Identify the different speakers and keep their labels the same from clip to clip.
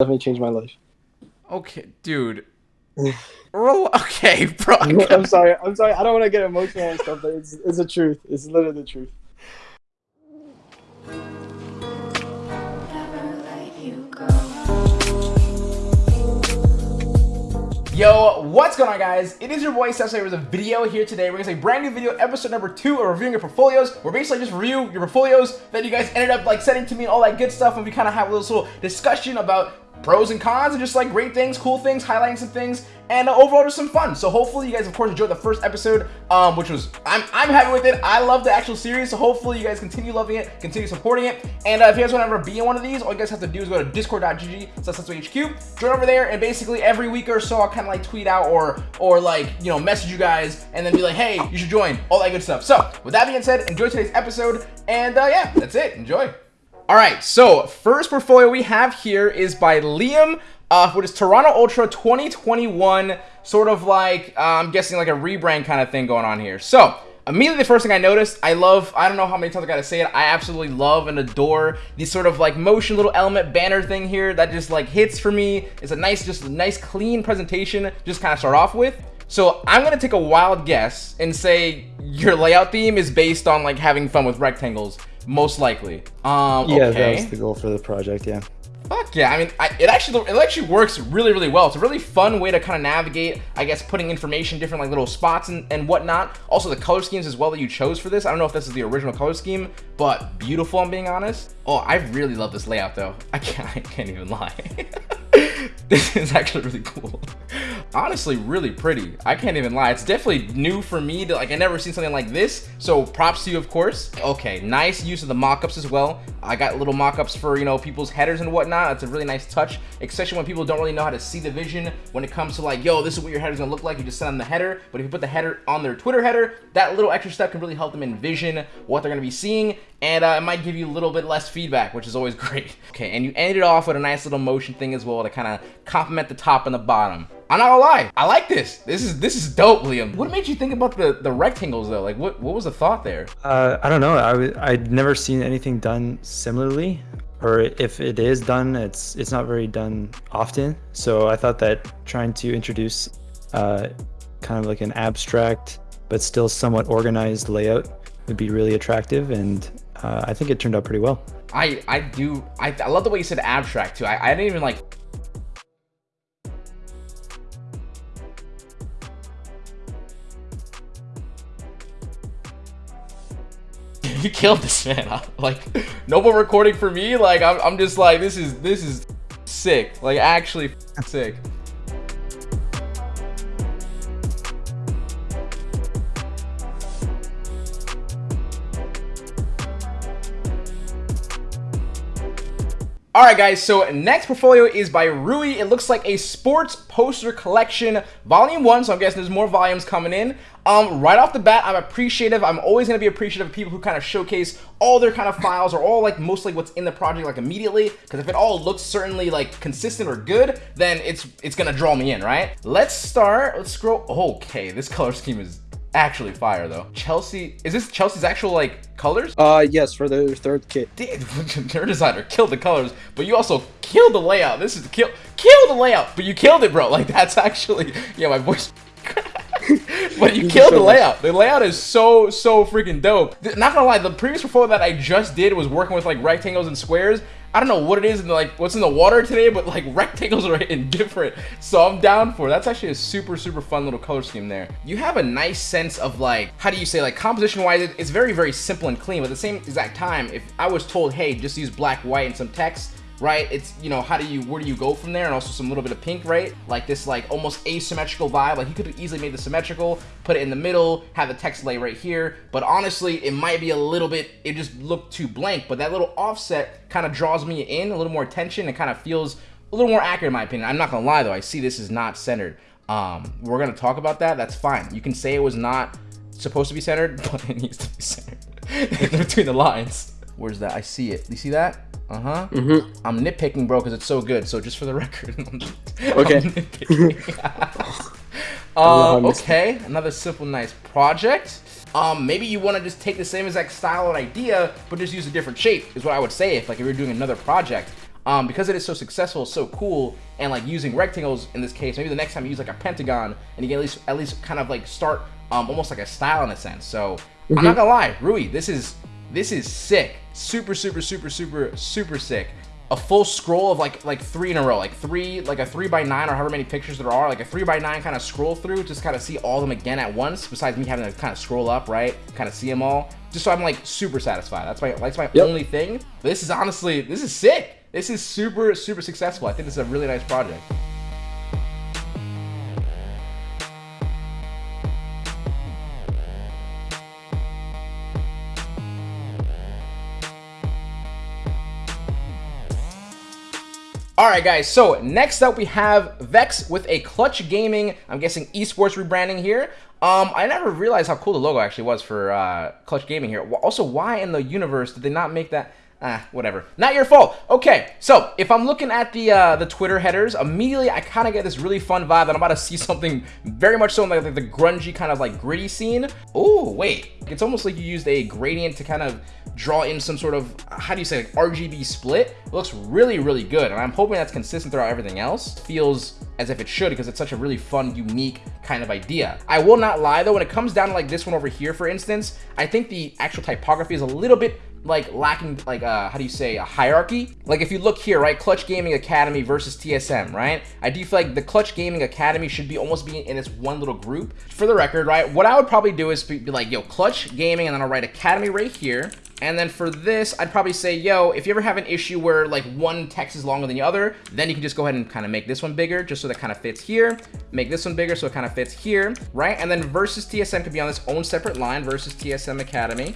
Speaker 1: definitely changed my life.
Speaker 2: Okay, dude. okay, bro.
Speaker 1: I'm sorry. I'm sorry. I don't want to get emotional and stuff, but it's it's the truth. It's literally the truth.
Speaker 2: Yo, what's going on guys? It is your boy Sensei with a video here today. We're gonna say brand new video, episode number two of reviewing your portfolios. We're basically just review your portfolios that you guys ended up like sending to me and all that good stuff and we kind of have a little, little discussion about pros and cons and just like great things, cool things, highlighting some things, and uh, overall just some fun. So hopefully you guys of course enjoyed the first episode, um, which was I'm I'm happy with it. I love the actual series, so hopefully you guys continue loving it, continue supporting it. And uh, if you guys want to ever be in one of these, all you guys have to do is go to discord.gg HQ, join over there, and basically every week or so I'll kind of like tweet out or or like you know message you guys and then be like, hey, you should join, all that good stuff. So with that being said, enjoy today's episode, and uh, yeah, that's it. Enjoy. All right, so first portfolio we have here is by Liam uh, what is Toronto Ultra 2021, sort of like, uh, I'm guessing like a rebrand kind of thing going on here. So, immediately the first thing I noticed, I love, I don't know how many times I gotta say it, I absolutely love and adore these sort of like motion little element banner thing here that just like hits for me. It's a nice, just nice clean presentation, just kind of start off with. So I'm gonna take a wild guess and say your layout theme is based on like having fun with rectangles, most likely. Um,
Speaker 3: yeah,
Speaker 2: okay.
Speaker 3: that was the goal for the project. Yeah.
Speaker 2: Fuck yeah! I mean, I, it actually it actually works really really well. It's a really fun way to kind of navigate. I guess putting information, different like little spots and, and whatnot. Also the color schemes as well that you chose for this. I don't know if this is the original color scheme, but beautiful. I'm being honest. Oh, I really love this layout though. I can't I can't even lie. this is actually really cool. Honestly really pretty. I can't even lie. It's definitely new for me to like i never seen something like this. So props to you of course. Okay nice use of the mock-ups as well. I got little mock-ups for you know people's headers and whatnot. It's a really nice touch especially when people don't really know how to see the vision when it comes to like yo this is what your header's gonna look like. You just send them the header. But if you put the header on their twitter header that little extra step can really help them envision what they're gonna be seeing and uh, it might give you a little bit less feedback, which is always great. Okay, and you ended off with a nice little motion thing as well to kind of complement the top and the bottom. I'm not gonna lie, I like this. This is this is dope, Liam. What made you think about the the rectangles though? Like, what what was the thought there?
Speaker 3: Uh, I don't know. I I'd never seen anything done similarly, or if it is done, it's it's not very done often. So I thought that trying to introduce uh, kind of like an abstract but still somewhat organized layout would be really attractive and uh, I think it turned out pretty well.
Speaker 2: I I do I, I love the way you said abstract too. I, I didn't even like you killed this man. Like no more recording for me? Like I'm, I'm just like this is this is sick. Like actually sick All right, guys, so next portfolio is by Rui. It looks like a sports poster collection, volume one, so I'm guessing there's more volumes coming in. Um, right off the bat, I'm appreciative. I'm always going to be appreciative of people who kind of showcase all their kind of files or all like mostly what's in the project like immediately. Because if it all looks certainly like consistent or good, then it's it's going to draw me in, right? Let's start. Let's scroll. Okay, this color scheme is actually fire though. Chelsea, is this Chelsea's actual like colors?
Speaker 1: Uh, yes, for the third kit.
Speaker 2: Dude, your designer killed the colors, but you also killed the layout. This is the kill, kill the layout, but you killed it, bro. Like that's actually, yeah, my voice. but you killed the layout. The layout is so, so freaking dope. Not gonna lie, the previous portfolio that I just did was working with like rectangles and squares. I don't know what it is in like what's in the water today, but like rectangles are in different. So I'm down for it. That's actually a super, super fun little color scheme there. You have a nice sense of like, how do you say, like composition wise, it's very, very simple and clean. But at the same exact time, if I was told, hey, just use black, white, and some text, right? It's, you know, how do you, where do you go from there? And also some little bit of pink, right? Like this like almost asymmetrical vibe. Like you could have easily made the symmetrical, put it in the middle, have the text lay right here. But honestly, it might be a little bit, it just looked too blank. But that little offset kind of draws me in, a little more attention. It kind of feels a little more accurate in my opinion. I'm not gonna lie though, I see this is not centered. Um, we're gonna talk about that, that's fine. You can say it was not supposed to be centered, but it needs to be centered between the lines. Where's that? I see it. You see that? Uh huh.
Speaker 1: Mm -hmm.
Speaker 2: I'm nitpicking, bro, because it's so good. So just for the record.
Speaker 1: okay.
Speaker 2: um, okay. Another simple, nice project. Um, maybe you want to just take the same exact style and idea, but just use a different shape. Is what I would say if like if you're doing another project. um, because it is so successful, so cool, and like using rectangles in this case, maybe the next time you use like a pentagon, and you can at least at least kind of like start um, almost like a style in a sense. So I'm not gonna lie, Rui, this is this is sick, super, super, super, super, super sick. A full scroll of like like three in a row, like three, like a three by nine or however many pictures there are, like a three by nine kind of scroll through, just kind of see all of them again at once. Besides me having to kind of scroll up, right, kind of see them all, just so I'm like super satisfied. That's my that's my
Speaker 1: Yep.
Speaker 2: only thing. This is honestly, this is sick. This is super super successful. I think this is a really nice project. All right, guys. So next up, we have Vex with a Clutch Gaming. I'm guessing esports rebranding here. Um, I never realized how cool the logo actually was for uh, Clutch Gaming here. Also, why in the universe did they not make that? Ah, whatever. Not your fault. Okay, so if I'm looking at the uh, the Twitter headers, immediately I kind of get this really fun vibe that I'm about to see something very much so in like, the grungy kind of like gritty scene. Oh, wait. It's almost like you used a gradient to kind of draw in some sort of, how do you say, like RGB split. It looks really, really good. And I'm hoping that's consistent throughout everything else. Feels as if it should because it's such a really fun, unique kind of idea. I will not lie though, when it comes down to like this one over here, for instance, I think the actual typography is a little bit like lacking like uh how do you say a hierarchy? Like if you look here right clutch gaming academy versus tsm right? I do feel like the clutch gaming academy should be almost being in its one little group. For the record right what i would probably do is be, be like yo clutch gaming and then i'll write academy right here and then for this, I'd probably say, yo, if you ever have an issue where like one text is longer than the other, then you can just go ahead and kind of make this one bigger just so that kind of fits here. Make this one bigger so it kind of fits here, right? And then versus TSM could be on its own separate line versus TSM Academy.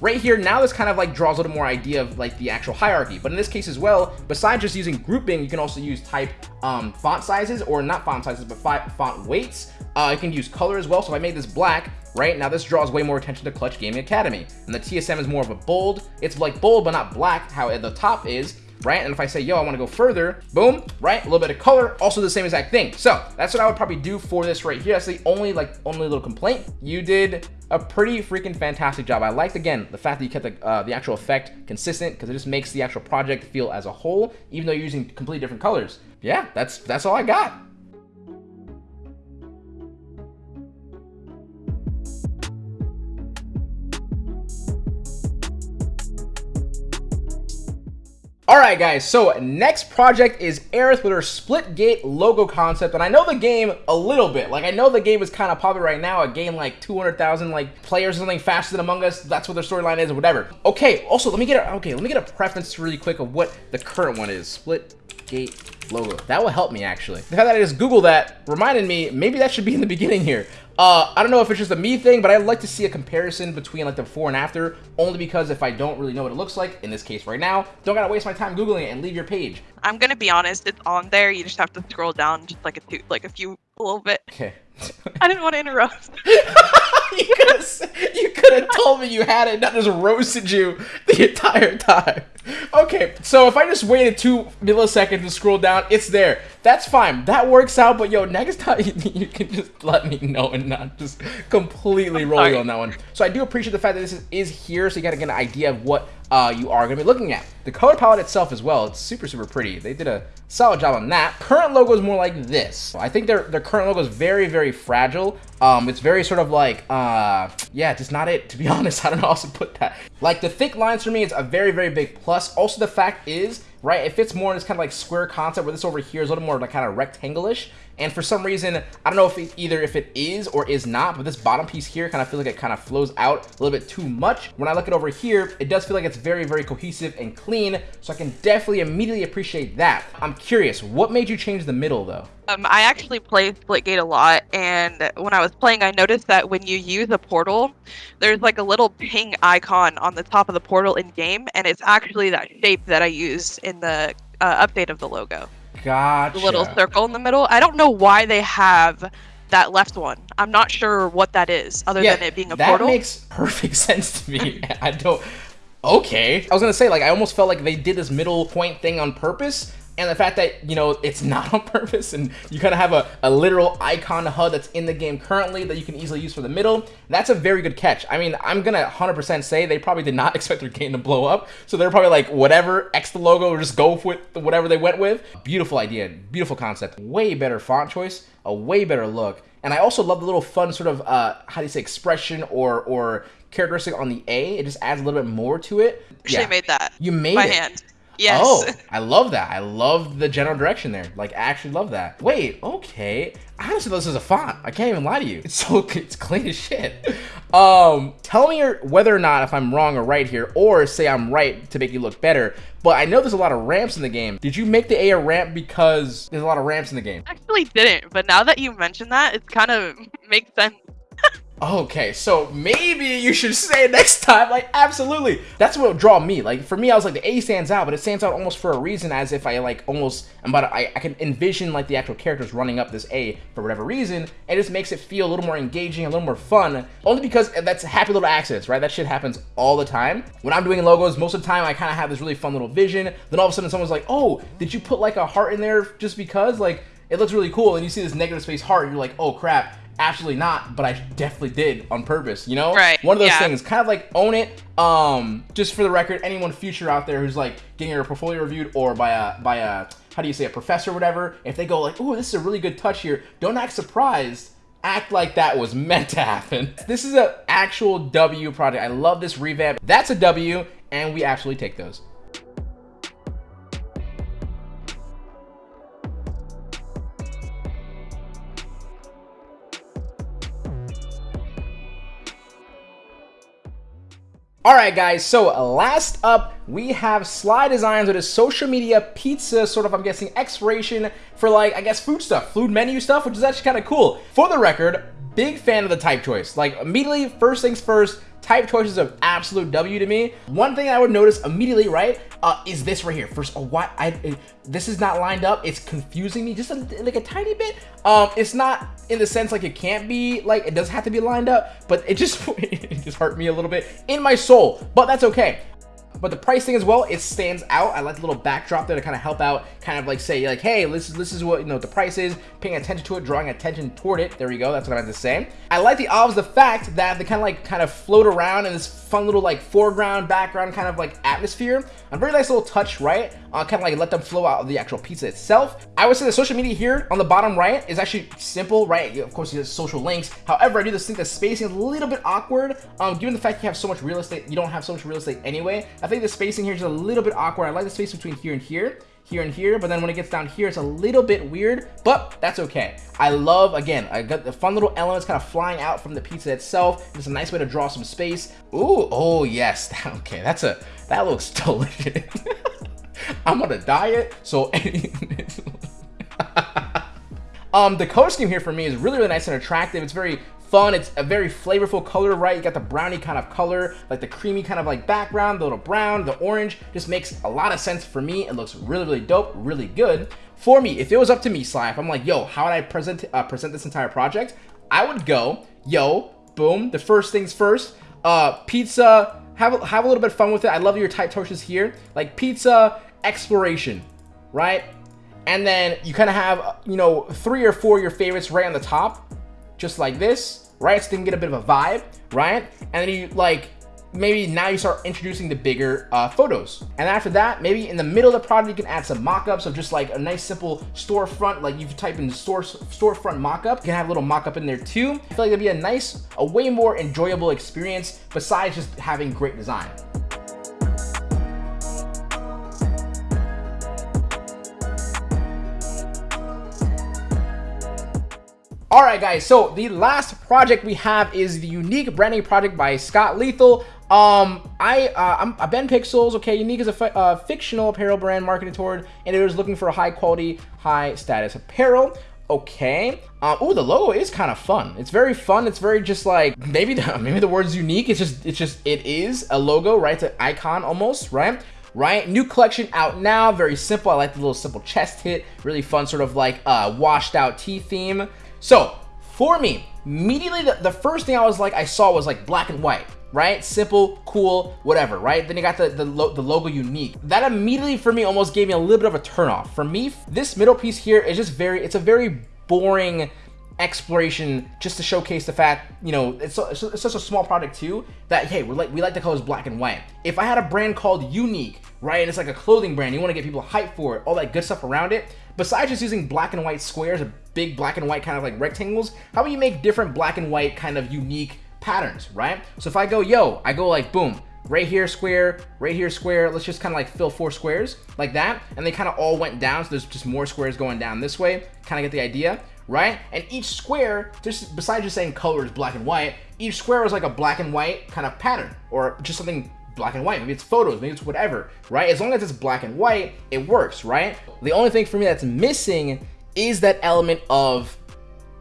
Speaker 2: Right here, now this kind of like draws a little more idea of like the actual hierarchy. But in this case as well, besides just using grouping, you can also use type um, font sizes or not font sizes, but font weights. Uh, you can use color as well. So if I made this black, right now this draws way more attention to Clutch Gaming Academy. And the TSM is more of a bold. It's like bold, but not black, how the top is right? And if I say, yo, I want to go further, boom, right? A little bit of color, also the same exact thing. So that's what I would probably do for this right here. That's the only like only little complaint. You did a pretty freaking fantastic job. I liked again the fact that you kept the, uh, the actual effect consistent because it just makes the actual project feel as a whole, even though you're using completely different colors. Yeah, that's that's all I got. Alright guys, so next project is Aerith with her Splitgate logo concept, and I know the game a little bit. Like, I know the game is kind of popular right now, a game like 200,000 like players or something faster than Among Us, that's what their storyline is or whatever. Okay, also, let me get a, okay, let me get a preference really quick of what the current one is. Split gate logo. That will help me actually. The fact that I just Googled that reminded me, maybe that should be in the beginning here. Uh, I don't know if it's just a me thing, but I'd like to see a comparison between like the before and after, only because if I don't really know what it looks like, in this case right now, don't gotta waste my time Googling it and leave your page.
Speaker 4: I'm gonna be honest, it's on there. You just have to scroll down just like a two, like a few, a little bit.
Speaker 2: Okay.
Speaker 4: I didn't want to interrupt.
Speaker 2: you could have you could have told me you had it, not just roasted you the entire time. Okay, so if I just waited two milliseconds to scroll down, it's there. That's fine. That works out. But yo, next time you, you can just let me know and not just completely roll you on that one. So I do appreciate the fact that this is, is here, so you gotta get an idea of what uh, you are gonna be looking at. The color palette itself as well, it's super super pretty. They did a solid job on that. Current logo is more like this. I think their their current logo is very very fragile. Um, it's very sort of like uh, yeah, just not it. To be honest, I don't know how else to put that. Like the thick lines for me, it's a very very big plus. Also, the fact is right? It fits more in this kind of like square concept where this over here is a little more like kind of rectangle-ish. And for some reason, I don't know if it, either if it is or is not, but this bottom piece here kind of feels like it kind of flows out a little bit too much. When I look at over here, it does feel like it's very, very cohesive and clean. So I can definitely immediately appreciate that. I'm curious, what made you change the middle though?
Speaker 4: Um, I actually play Splitgate a lot, and when I was playing, I noticed that when you use a portal, there's like a little ping icon on the top of the portal in game, and it's actually that shape that I use in the uh, update of the logo.
Speaker 2: Gotcha.
Speaker 4: The little circle in the middle. I don't know why they have that left one. I'm not sure what that is, other
Speaker 2: yeah,
Speaker 4: than it being a
Speaker 2: that
Speaker 4: portal.
Speaker 2: That makes perfect sense to me. I don't. Okay. I was gonna say like I almost felt like they did this middle point thing on purpose, and the fact that you know it's not on purpose and you kind of have a, a literal icon HUD that's in the game currently that you can easily use for the middle that's a very good catch. I mean i'm gonna 100% say they probably did not expect their game to blow up. So they're probably like whatever x the logo or just go with whatever they went with. Beautiful idea beautiful concept way better font choice a way better look. And i also love the little fun sort of uh how do you say expression or or characteristic on the a. It just adds a little bit more to it.
Speaker 4: Actually made that.
Speaker 2: you made
Speaker 4: by
Speaker 2: it.
Speaker 4: hand. Yes.
Speaker 2: Oh, I love that. I love the general direction there. Like, I actually love that. Wait, okay. Honestly this is a font. I can't even lie to you. It's so it's clean as shit. Um, tell me whether or not if I'm wrong or right here, or say I'm right to make you look better. But I know there's a lot of ramps in the game. Did you make the A a ramp because there's a lot of ramps in the game?
Speaker 4: Actually didn't, but now that you mention that, it kind of makes sense.
Speaker 2: Okay, so maybe you should say it next time. Like, absolutely. That's what draw me. Like, for me, I was like, the A stands out, but it stands out almost for a reason, as if I, like, almost, I'm about to, I, I can envision, like, the actual characters running up this A for whatever reason. It just makes it feel a little more engaging, a little more fun. Only because that's happy little accidents, right? That shit happens all the time. When I'm doing logos, most of the time, I kind of have this really fun little vision. Then all of a sudden, someone's like, oh, did you put, like, a heart in there just because? Like, it looks really cool. And you see this negative space heart, and you're like, oh, crap absolutely not but i definitely did on purpose you know?
Speaker 4: Right,
Speaker 2: one of those
Speaker 4: yeah.
Speaker 2: things kind of like own it um just for the record anyone future out there who's like getting their portfolio reviewed or by a by a how do you say a professor or whatever if they go like oh this is a really good touch here don't act surprised. Act like that was meant to happen. This is an actual w project i love this revamp. That's a w and we absolutely take those All right, guys, so last up, we have Sly Designs with a social media pizza, sort of, I'm guessing, expiration for, like, I guess, food stuff, food menu stuff, which is actually kind of cool. For the record, big fan of the type choice. Like, immediately, first things first, type choices of absolute W to me. One thing I would notice immediately, right, uh, is this right here. First, oh, what? I, it, this is not lined up. It's confusing me just a, like a tiny bit. Um, it's not in the sense like it can't be like it doesn't have to be lined up, but it just it just hurt me a little bit in my soul. But that's okay but the pricing as well it stands out. I like the little backdrop there to kind of help out kind of like say like hey this is this is what you know the price is paying attention to it drawing attention toward it. There we go that's what i meant to say. I like the olives the fact that they kind of like kind of float around in this fun little like foreground background kind of like atmosphere. A very nice little touch right? Uh, kind of like let them flow out of the actual pizza itself. I would say the social media here on the bottom right is actually simple right? Of course you have social links. However i do just think the spacing is a little bit awkward um given the fact you have so much real estate you don't have so much real estate anyway i think the spacing here is a little bit awkward. I like the space between here and here here and here but then when it gets down here it's a little bit weird but that's okay. I love again i got the fun little elements kind of flying out from the pizza itself. It's a nice way to draw some space. Ooh, oh yes. Okay that's a that looks delicious. I'm on a diet so um the color scheme here for me is really really nice and attractive. It's very fun. It's a very flavorful color right? You got the brownie kind of color like the creamy kind of like background the little brown the orange. Just makes a lot of sense for me. It looks really really dope really good. For me if it was up to me Sly if I'm like yo how would I present uh, present this entire project? I would go yo boom the first things first uh pizza have a, have a little bit of fun with it. I love your type torches here. Like pizza exploration right? And then you kind of have you know three or four your favorites right on the top just like this right so they can get a bit of a vibe right? And then you like maybe now you start introducing the bigger uh, photos. And after that maybe in the middle of the project you can add some mock-ups of just like a nice simple storefront. Like you type in store storefront mock-up. You can have a little mock-up in there too. I feel like it'd be a nice a way more enjoyable experience besides just having great design All right, guys. So the last project we have is the unique branding project by Scott Lethal. Um, I, uh, I'm a Ben Pixels. Okay, Unique is a fi uh, fictional apparel brand marketed toward and it was looking for a high quality, high status apparel. Okay. Oh, the logo is kind of fun. It's very fun. It's very just like maybe the maybe the word's unique. It's just it's just it is a logo, right? It's an icon almost, right? right? New collection out now, very simple. I like the little simple chest hit, really fun sort of like uh, washed out tea theme. So for me, immediately the, the first thing I was like, I saw was like black and white. right? Simple, cool, whatever, right? Then you got the, the, lo the logo unique. That immediately for me almost gave me a little bit of a turnoff. For me, this middle piece here is just very, it's a very boring exploration just to showcase the fact, you know, it's, so, it's, such a small product too that, hey, we like, we like the colors black and white. If I had a brand called Unique, right, and it's like a clothing brand, you want to get people hyped for it, all that good stuff around it, besides just using black and white squares, big black and white kind of like rectangles, how about you make different black and white kind of unique patterns, right? So if I go, yo, I go like, boom, right here square, right here square. Let's just kind of like fill four squares like that. And they kind of all went down. So there's just more squares going down this way. Kind of get the idea, right? And each square, just besides just saying colors black and white, each square was like a black and white kind of pattern or just something black and white. Maybe it's photos, maybe it's whatever, right? As long as it's black and white, it works, right? The only thing for me that's missing is that element of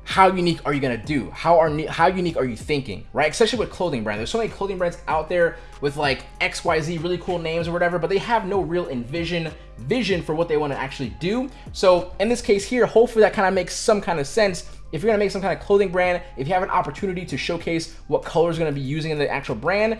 Speaker 2: how unique are you gonna do? How are how unique are you thinking, right? Especially with clothing brands. There's so many clothing brands out there with like XYZ really cool names or whatever, but they have no real envision vision for what they want to actually do. So in this case here, hopefully that kind of makes some kind of sense. If you're gonna make some kind of clothing brand, if you have an opportunity to showcase what colors gonna be using in the actual brand,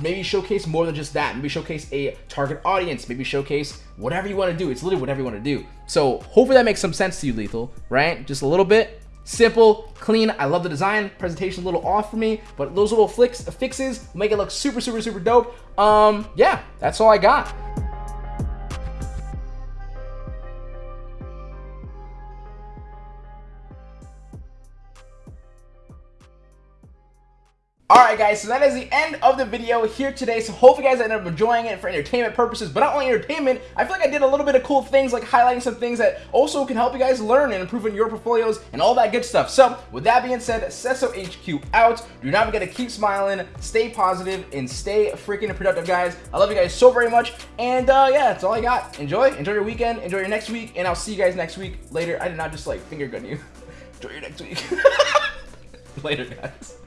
Speaker 2: maybe showcase more than just that. Maybe showcase a target audience. Maybe showcase whatever you want to do. It's literally whatever you want to do. So hopefully that makes some sense to you, Lethal, right? Just a little bit. Simple, clean. I love the design. Presentation a little off for me, but those little flicks, fixes make it look super, super, super dope. Um, yeah, that's all I got. Alright guys, so that is the end of the video here today. So hopefully you guys ended up enjoying it for entertainment purposes, but not only entertainment, I feel like I did a little bit of cool things like highlighting some things that also can help you guys learn and improve in your portfolios and all that good stuff. So with that being said, Cesso HQ out. Do not forget to keep smiling, stay positive, and stay freaking productive guys. I love you guys so very much. And uh, yeah, that's all I got. Enjoy, enjoy your weekend, enjoy your next week, and I'll see you guys next week later. I did not just like finger gun you. enjoy your next week. Later guys.